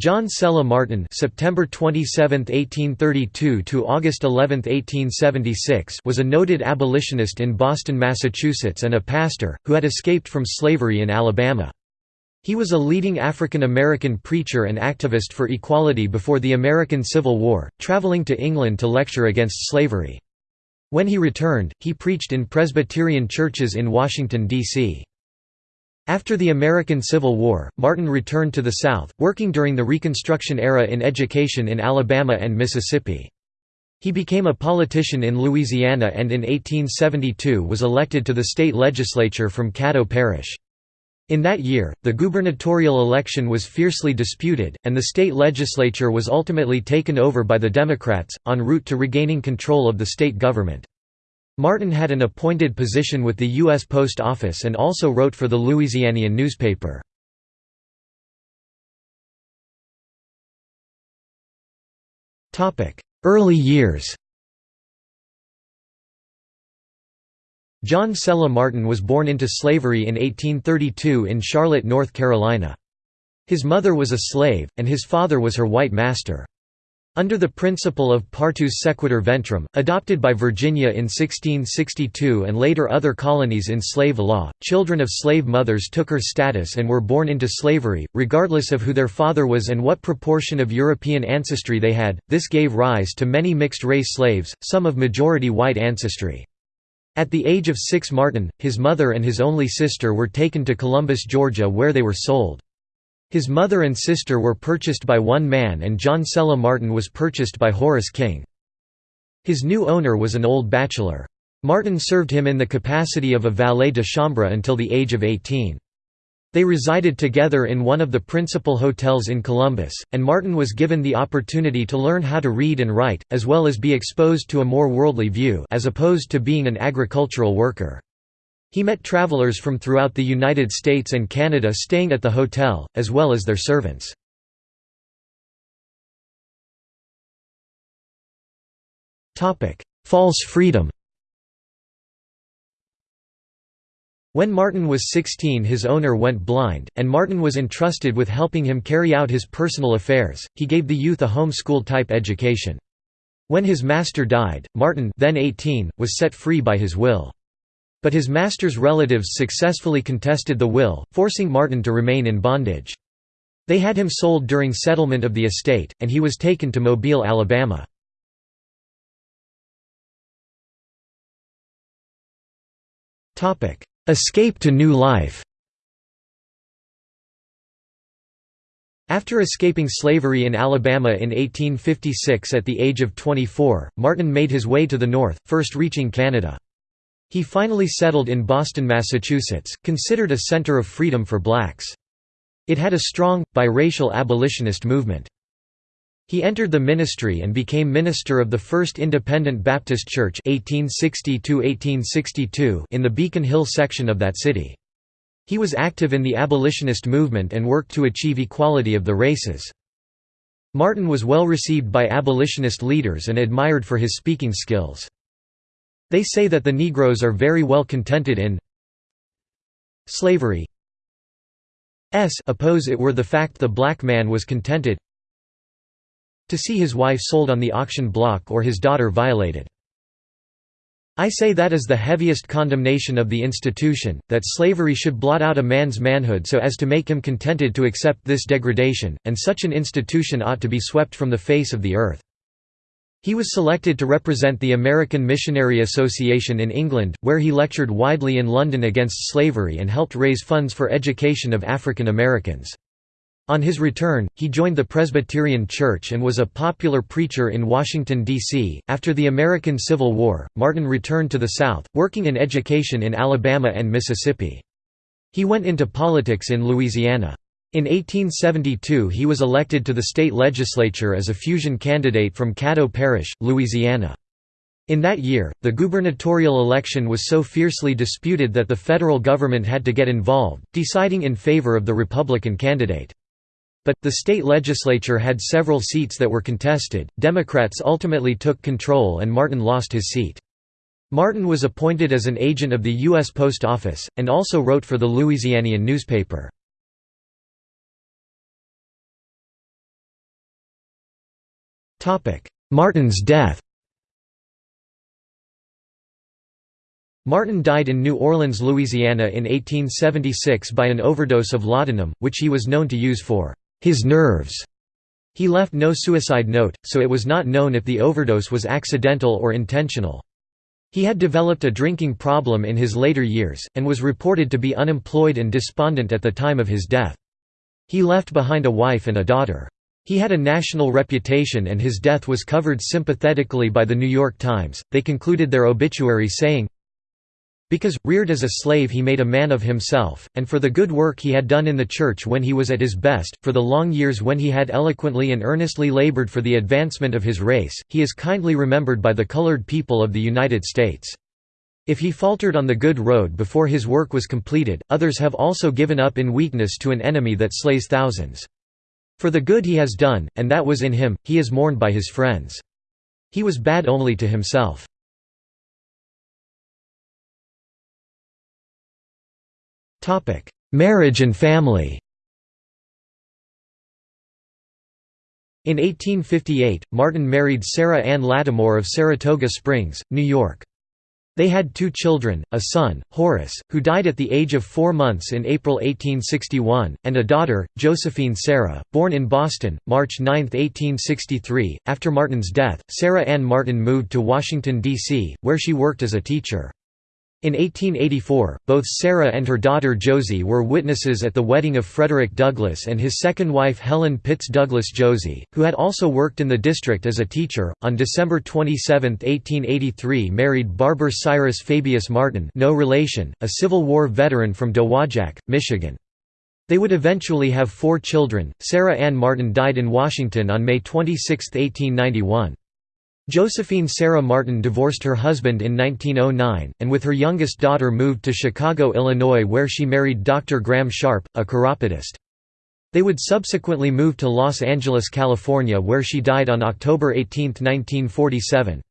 John Sella Martin September 27, 1832 to August 11, 1876 was a noted abolitionist in Boston, Massachusetts and a pastor, who had escaped from slavery in Alabama. He was a leading African American preacher and activist for equality before the American Civil War, traveling to England to lecture against slavery. When he returned, he preached in Presbyterian churches in Washington, D.C. After the American Civil War, Martin returned to the South, working during the Reconstruction era in education in Alabama and Mississippi. He became a politician in Louisiana and in 1872 was elected to the state legislature from Caddo Parish. In that year, the gubernatorial election was fiercely disputed, and the state legislature was ultimately taken over by the Democrats, en route to regaining control of the state government. Martin had an appointed position with the U.S. Post Office and also wrote for the Louisianian newspaper. Early years John Sella Martin was born into slavery in 1832 in Charlotte, North Carolina. His mother was a slave, and his father was her white master. Under the principle of partus sequitur ventrum, adopted by Virginia in 1662 and later other colonies in slave law, children of slave mothers took her status and were born into slavery, regardless of who their father was and what proportion of European ancestry they had. This gave rise to many mixed-race slaves, some of majority white ancestry. At the age of six Martin, his mother and his only sister were taken to Columbus, Georgia where they were sold. His mother and sister were purchased by one man and John Sella Martin was purchased by Horace King. His new owner was an old bachelor. Martin served him in the capacity of a valet de chambre until the age of 18. They resided together in one of the principal hotels in Columbus, and Martin was given the opportunity to learn how to read and write, as well as be exposed to a more worldly view as opposed to being an agricultural worker. He met travelers from throughout the United States and Canada staying at the hotel, as well as their servants. False freedom When Martin was 16 his owner went blind, and Martin was entrusted with helping him carry out his personal affairs, he gave the youth a home-school-type education. When his master died, Martin then 18, was set free by his will. But his master's relatives successfully contested the will, forcing Martin to remain in bondage. They had him sold during settlement of the estate, and he was taken to Mobile, Alabama. Escape to new life After escaping slavery in Alabama in 1856 at the age of 24, Martin made his way to the north, first reaching Canada. He finally settled in Boston, Massachusetts, considered a center of freedom for blacks. It had a strong, biracial abolitionist movement. He entered the ministry and became minister of the First Independent Baptist Church 1860 in the Beacon Hill section of that city. He was active in the abolitionist movement and worked to achieve equality of the races. Martin was well received by abolitionist leaders and admired for his speaking skills. They say that the Negroes are very well contented in slavery. S oppose it were the fact the black man was contented to see his wife sold on the auction block or his daughter violated. I say that is the heaviest condemnation of the institution, that slavery should blot out a man's manhood so as to make him contented to accept this degradation, and such an institution ought to be swept from the face of the earth. He was selected to represent the American Missionary Association in England, where he lectured widely in London against slavery and helped raise funds for education of African Americans. On his return, he joined the Presbyterian Church and was a popular preacher in Washington, D.C. After the American Civil War, Martin returned to the South, working in education in Alabama and Mississippi. He went into politics in Louisiana. In 1872 he was elected to the state legislature as a fusion candidate from Caddo Parish, Louisiana. In that year, the gubernatorial election was so fiercely disputed that the federal government had to get involved, deciding in favor of the Republican candidate. But, the state legislature had several seats that were contested, Democrats ultimately took control and Martin lost his seat. Martin was appointed as an agent of the U.S. Post Office, and also wrote for the Louisianian newspaper. Martin's death Martin died in New Orleans, Louisiana in 1876 by an overdose of laudanum, which he was known to use for his nerves. He left no suicide note, so it was not known if the overdose was accidental or intentional. He had developed a drinking problem in his later years, and was reported to be unemployed and despondent at the time of his death. He left behind a wife and a daughter. He had a national reputation and his death was covered sympathetically by the New York Times. They concluded their obituary saying, because, reared as a slave he made a man of himself, and for the good work he had done in the Church when he was at his best, for the long years when he had eloquently and earnestly labored for the advancement of his race, he is kindly remembered by the colored people of the United States. If he faltered on the good road before his work was completed, others have also given up in weakness to an enemy that slays thousands. For the good he has done, and that was in him, he is mourned by his friends. He was bad only to himself. Marriage and family In 1858, Martin married Sarah Ann Lattimore of Saratoga Springs, New York. They had two children, a son, Horace, who died at the age of four months in April 1861, and a daughter, Josephine Sarah, born in Boston, March 9, 1863. After Martin's death, Sarah Ann Martin moved to Washington, D.C., where she worked as a teacher. In 1884, both Sarah and her daughter Josie were witnesses at the wedding of Frederick Douglass and his second wife Helen Pitts Douglass Josie, who had also worked in the district as a teacher. On December 27, 1883, married Barber Cyrus Fabius Martin, no relation, a Civil War veteran from Dowagiac, Michigan. They would eventually have four children. Sarah Ann Martin died in Washington on May 26, 1891. Josephine Sarah Martin divorced her husband in 1909, and with her youngest daughter moved to Chicago, Illinois where she married Dr. Graham Sharp, a chiropodist. They would subsequently move to Los Angeles, California where she died on October 18, 1947.